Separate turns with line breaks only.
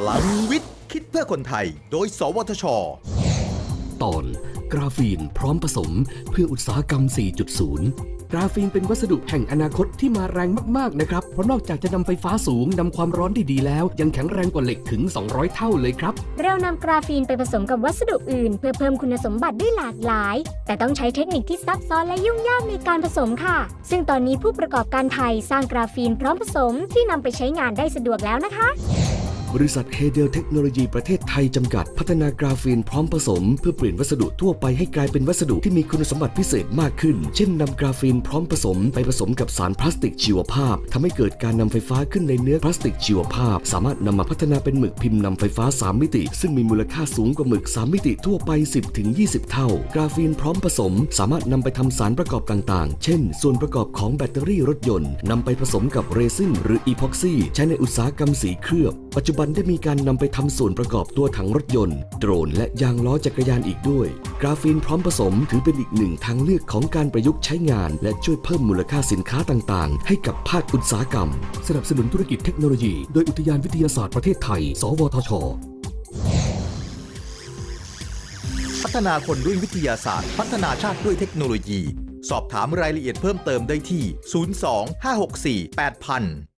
พลังวิทย์ คิดเพื่อคนไทย โดย สวทช
ตอน กราฟีนพร้อมผสมเพื่ออุตสาหกรรม 4.0กราฟีนเป็นวัสดุแห่งอนาคตที่มาแรงมากๆนะครับ เพราะนอกจากจะนำไฟฟ้าสูงนำความร้อนได้ดีแล้ว ยังแข็งแรงกว่าเหล็กถึง 200 เท่าเลยครับ
เรานำกราฟีนไปผสมกับวัสดุอื่น เพื่อเพิ่มคุณสมบัติได้หลากหลาย แต่ต้องใช้เทคนิคที่ซับซ้อนและยุ่งยากในการผสมค่ะ ซึ่งตอนนี้ผู้ประกอบการไทยสร้างกราฟีนพร้อมผสมที่นำไปใช้งานได้สะดวกแล้วนะคะ
บริษัท Haydale เทคโนโลยีประเทศไทยจำกัด พัฒนากราฟีนพร้อมผสม เพื่อเปลี่ยนวัสดุทั่วไปให้กลายเป็นวัสดุที่มีคุณสมบัติพิเศษมากขึ้น เช่นนำกราฟีนพร้อมผสม ไปผสมกับสารพลาสติกชีวภาพทำให้เกิดการนำไฟฟ้าขึ้นในเนื้อพลาสติกชีวภาพ สามารถนำมาพัฒนาเป็นหมึกพิมพ์นำไฟฟ้า 3 มิติ ซึ่งมีมูลค่าสูงกว่าหมึก 3 มิติทั่วไป 10-20 เท่า กราฟีนพร้อมผสม สามารถนำไปทำสารประกอบต่างๆ เช่น ส่วนประกอบของแบตเตอรี่รถยนต์นำไปผสมกับเรซินหรืออีพ็อกซี่ใช้ในอุตสาหกรรมสีเคลือบปัจจุบันได้มีการนำไปทำส่วนประกอบตัวถังรถยนต์ โดรนและยางล้อจักรยานอีกด้วย กราฟีนพร้อมผสมถือเป็นอีกหนึ่งทางเลือกของการประยุกต์ใช้งาน และช่วยเพิ่มมูลค่าสินค้าต่างๆ ให้กับภาคอุตสาหกรรม สนับสนุนธุรกิจเทคโนโลยี โดยอุทยานวิทยาศาสตร์ประเทศไทย สวทช
พัฒนาคนด้วยวิทยาศาสตร์ พัฒนาชาติด้วยเทคโนโลยี สอบถามรายละเอียดเพิ่มเติมได้ที่ 02 564 8000